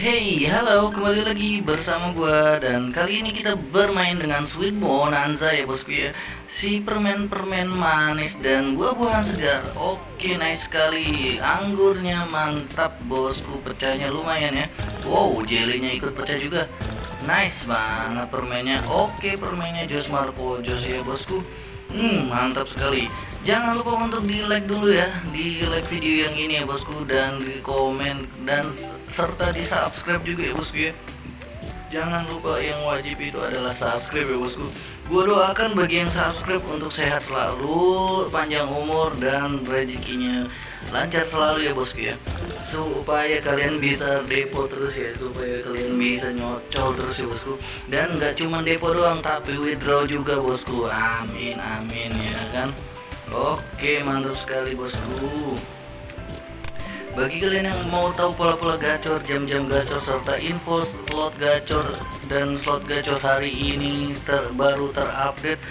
Hey, halo, kembali lagi bersama gua dan kali ini kita bermain dengan Sweet Bonanza ya bosku ya. Si permen-permen manis dan buah-buahan segar. Oke, nice sekali. Anggurnya mantap bosku, pecahnya lumayan ya. Wow, jelinya ikut pecah juga. Nice banget permennya. Oke, permennya Jos Marco Jos ya bosku. Hmm, mantap sekali. Jangan lupa untuk di like dulu ya, di like video yang ini ya bosku dan di komen dan serta di subscribe juga ya bosku ya. Jangan lupa yang wajib itu adalah subscribe ya bosku. Gue doakan bagi yang subscribe untuk sehat selalu, panjang umur dan rezekinya lancar selalu ya bosku ya. Supaya kalian bisa depo terus ya, supaya kalian bisa nyocol terus ya bosku. Dan nggak cuma depo doang, tapi withdraw juga bosku. Amin amin ya kan. Oke mantap sekali bosku. Bagi kalian yang mau tahu pola-pola gacor, jam-jam gacor, serta info slot gacor dan slot gacor hari ini terbaru terupdate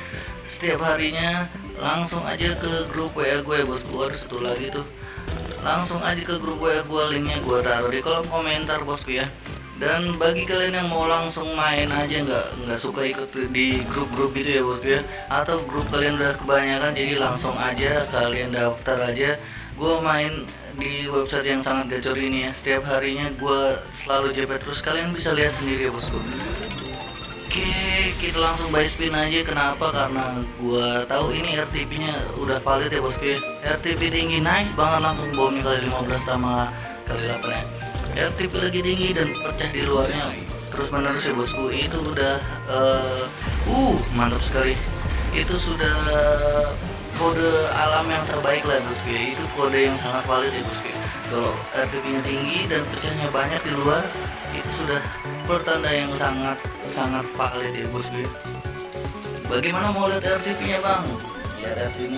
setiap harinya langsung aja ke grup WA gue bosku. Harus satu lagi tuh. Langsung aja ke grup WA gue linknya gue taruh di kolom komentar bosku ya dan bagi kalian yang mau langsung main aja nggak nggak suka ikut di grup-grup gitu ya bosku ya. Atau grup kalian udah kebanyakan jadi langsung aja kalian daftar aja. Gue main di website yang sangat gacor ini ya. Setiap harinya gue selalu JP terus kalian bisa lihat sendiri ya bosku oke kita langsung buy spin aja. Kenapa? Karena gue tahu ini RTP nya udah valid ya bosku ya. RTP tinggi. Nice banget langsung bomnya kali 15 sama kali 8 ya RTP lagi tinggi dan pecah di luarnya. Terus menerus ya bosku. Itu udah uh, uh mantap sekali. Itu sudah kode alam yang terbaik lah bosku. Ya itu kode yang sangat valid ya bosku. Kalau RTP nya tinggi dan pecahnya banyak di luar itu sudah pertanda yang sangat sangat valid ya bosku. Bagaimana mau lihat RTP nya bang lihat RTP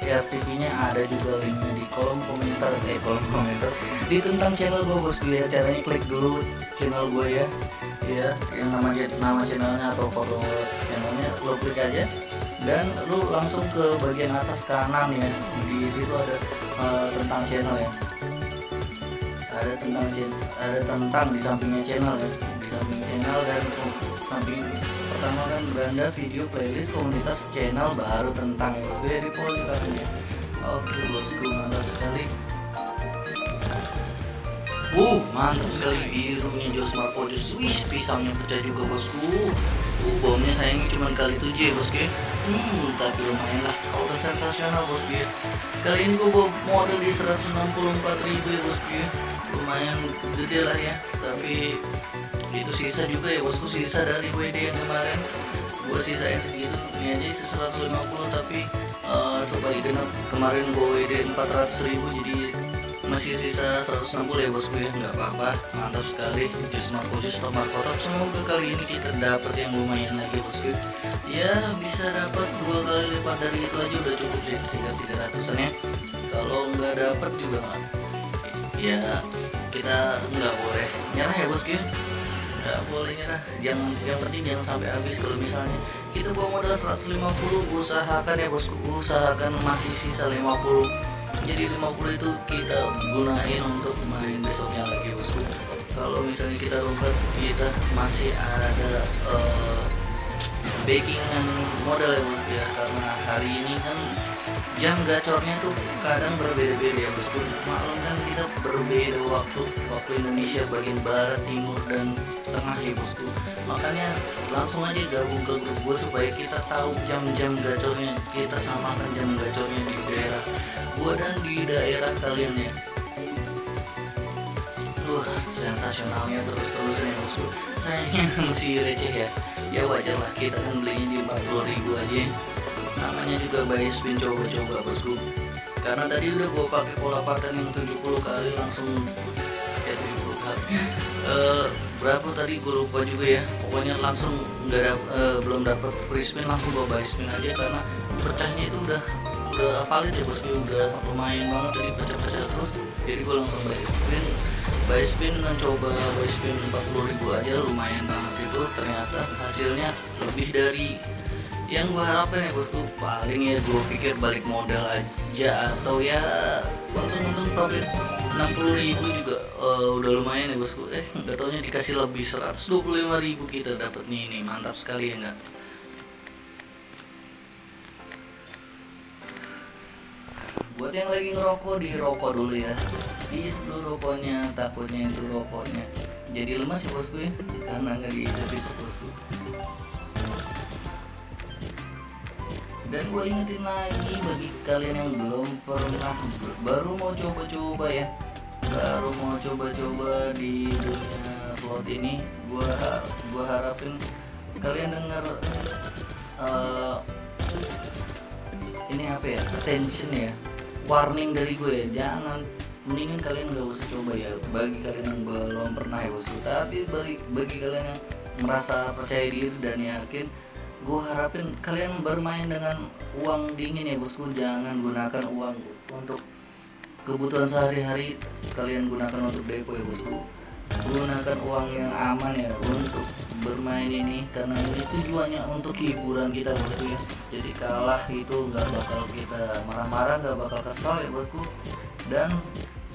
RTP nya ada juga linknya di kolom komentar eh kolom komentar. Di tentang channel gue bosku ya caranya klik dulu channel gue ya. Ya yang nama nama channelnya atau foto channelnya lo klik aja. Dan lu langsung ke bagian atas kanan ya. Di situ ada uh, tentang channel ya. Ada tentang ada tentang di sampingnya channel ya. Di samping channel dan samping pertama kan beranda video playlist komunitas channel baru tentang ya di ya oke bosku mantap sekali Uh, mantap sekali birunya Jos Marco Swiss pisangnya pecah juga bosku. Uh, bomnya sayangnya cuma kali tujuh ya bosku. Hmm, tapi lumayan lah. Kalau udah sensasional bosku ya. Kali ini gue bawa model di 164 ribu ya bosku ya. Lumayan gede lah ya. Tapi itu sisa juga ya bosku sisa dari WD yang kemarin. Gue sisain segitu. Ini aja 150 tapi uh, supaya genap kemarin gue WD 400 ribu jadi masih sisa 160 ya bosku ya. Nggak apa-apa mantap sekali. Jus marco jus top marco. Top semoga kali ini kita dapat yang lumayan lagi bosku. Ya bisa dapat dua kali lipat dari itu aja udah cukup sih tinggal 300an ya. Kalau nggak dapat juga ya kita nggak boleh nyerah ya bosku nggak boleh nyerah yang yang penting jangan sampai habis. Kalau misalnya kita bawa modal 150 usahakan ya bosku. Usahakan masih sisa 50 jadi 50 itu kita gunain untuk main besoknya lagi bosku. Kalau misalnya kita rumput kita masih ada uh, backingan modal ya bosku ya. Karena hari ini kan jam gacornya tuh kadang berbeda-beda ya bosku maklum kan kita berbeda waktu waktu Indonesia bagian barat timur dan tengah ya bosku makanya langsung aja gabung ke grup gue supaya kita tahu jam-jam gacornya kita samakan jam gacornya di daerah gue dan di daerah kalian ya. Wah, sensasionalnya terus-terusan ya bosku sayangnya masih receh ya. Ya wajar lah kita kan belinya di 40 ribu aja namanya juga buy spin coba-coba bosku karena tadi udah gue pakai pola pattern yang 70 kali langsung. Ya 70 kali. Uh, berapa tadi gue lupa juga ya. Pokoknya langsung nggak uh, belum dapat free spin langsung gue buy spin aja karena pecahnya itu udah udah valid ya bosku udah lumayan banget jadi pecah-pecah terus. Jadi gue langsung buy spin. Buy spin mencoba buy spin 40 ribu aja lumayan banget itu. Ternyata hasilnya lebih dari yang gue harapkan ya bosku paling ya gue pikir balik modal aja atau ya untung-untung profit 60.000 juga uh, udah lumayan ya bosku. Eh nggak taunya dikasih lebih 125.000 kita dapatnya ini mantap sekali ya enggak buat yang lagi ngerokok di rokok dulu ya. Di sebelum rokoknya takutnya itu rokoknya jadi lemas ya bosku ya. Karena nggak dihisap bosku dan gue ingetin lagi bagi kalian yang belum pernah baru mau coba-coba ya. Baru mau coba-coba di dunia slot ini gue gua harapin kalian dengar uh, ini apa ya attention ya. Warning dari gue jangan mendingan kalian gak usah coba ya. Bagi kalian yang belum pernah ya bosku tapi bagi, bagi kalian yang merasa percaya diri dan yakin gue harapin kalian bermain dengan uang dingin ya bosku. Jangan gunakan uang untuk kebutuhan sehari-hari. Kalian gunakan untuk depo ya bosku. Gunakan uang yang aman ya untuk bermain ini karena ini tujuannya untuk hiburan kita bosku ya. Jadi kalah itu nggak bakal kita marah-marah nggak bakal kesal ya bosku. Dan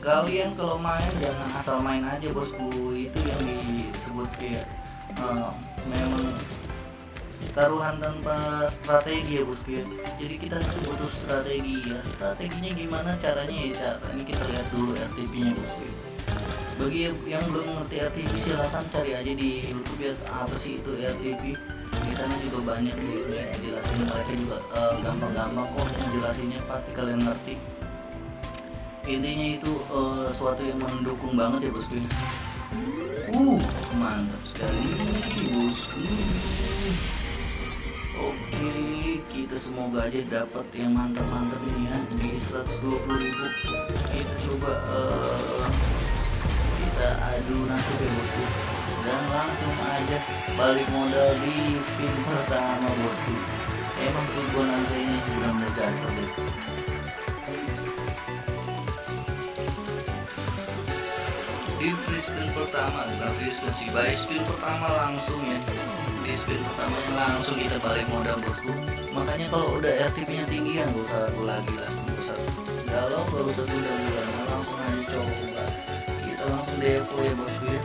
kalian kalau main jangan asal main aja bosku. Itu yang disebut kayak uh, memang taruhan tanpa strategi ya bosku ya. Jadi kita harus butuh strategi ya. Strateginya gimana caranya ya? Cara ini kita lihat dulu RTP nya bosku ya. Bagi yang belum mengerti RTP silahkan cari aja di YouTube ya apa sih itu RTP di sana juga banyak ya, jelasin mereka juga eh, gampang-gampang uh, kok jelasinnya pasti kalian ngerti. Intinya itu uh, suatu yang mendukung banget ya bosku uh mantap sekali bosku oke kita semoga aja dapat yang mantap-mantap ini ya di 120 ribu. Kita coba uh, kita adu nasib ya bosku. Dan langsung aja balik modal di spin pertama bosku. Emang sih bonanza ini benar-benar di free spin pertama free spin sih by spin pertama langsung ya di spin pertamanya langsung kita balik modal bosku. Makanya kalau udah RTP nya tinggi ya gak usah ragu lagi lah gak usah. Galau gak usah tunda bulan langsung aja coba. Kita langsung depo ya bosku ya.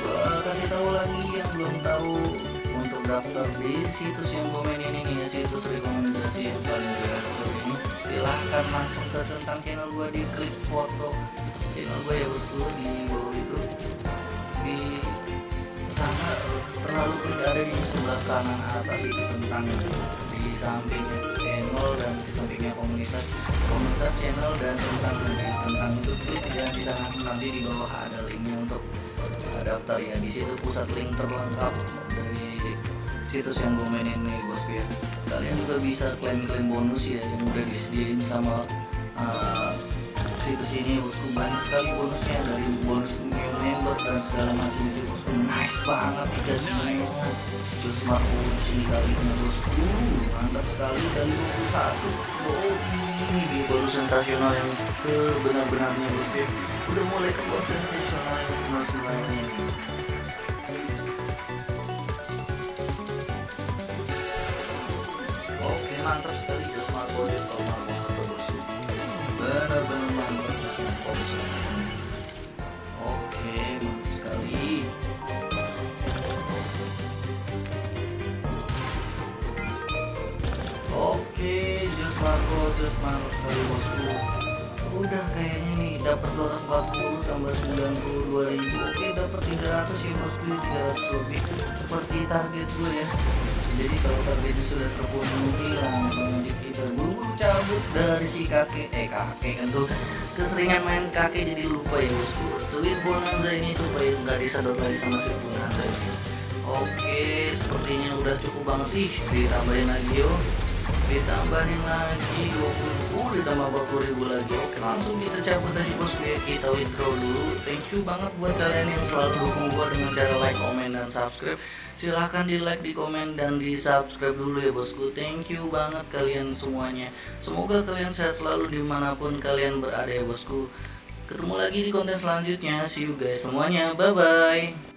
Gua kasih tahu lagi yang belum tahu untuk daftar di situs yang komen ini nih ya situs rekomendasi yang paling gue ini. Silahkan langsung ke tentang channel gua di klik foto. Channel gue ya bosku di bawah itu. Di sana terlalu klik ada di sebelah kanan atas itu tentang di samping channel dan di sampingnya komunitas komunitas channel dan tentang tentang itu klik ya di sana nanti di bawah ada linknya untuk daftar. Ya di situ pusat link terlengkap dari situs yang gue mainin nih bosku ya. Kalian juga bisa klaim-klaim bonus ya yang udah disediain sama uh, situs ini bosku. Banyak sekali bonusnya dari bonus new member dan segala macam itu bosku. Nice banget dikasih nice terus smart bonus ini kali ini bosku. Mantap sekali. Dari 21 oh ini dia baru sensasional yang sebenar-benarnya bosku. Udah mulai keluar sensasional yang sebenar-benarnya oke mantap sekali. Just smart bonus kalau benar-benar mantap oke mantap sekali oke just Marco just Marco sekali bosku udah kayaknya nih dapat 240 tambah 92 ribu oke dapat 300 ya bosku 300 lebih seperti target gue ya jadi kalau target sudah terpenuhi langsung aja kita buru cabut dari si kakek. Eh kakek kan keseringan main kakek jadi lupa ya bosku sweet bonanza ini supaya nggak disadot lagi sama sweet bonanza ini. Oke sepertinya udah cukup banget. Ih ditambahin lagi yuk ditambahin lagi 20 uh ditambah 40 ribu lagi. Oke langsung kita cabut dari bos ya kita withdraw dulu. Thank you banget buat kalian yang selalu dukung gua dengan cara like comment dan subscribe. Silahkan di like di komen dan di subscribe dulu ya bosku. Thank you banget kalian semuanya. Semoga kalian sehat selalu di mana pun kalian berada ya bosku. Ketemu lagi di konten selanjutnya. See you guys semuanya. Bye bye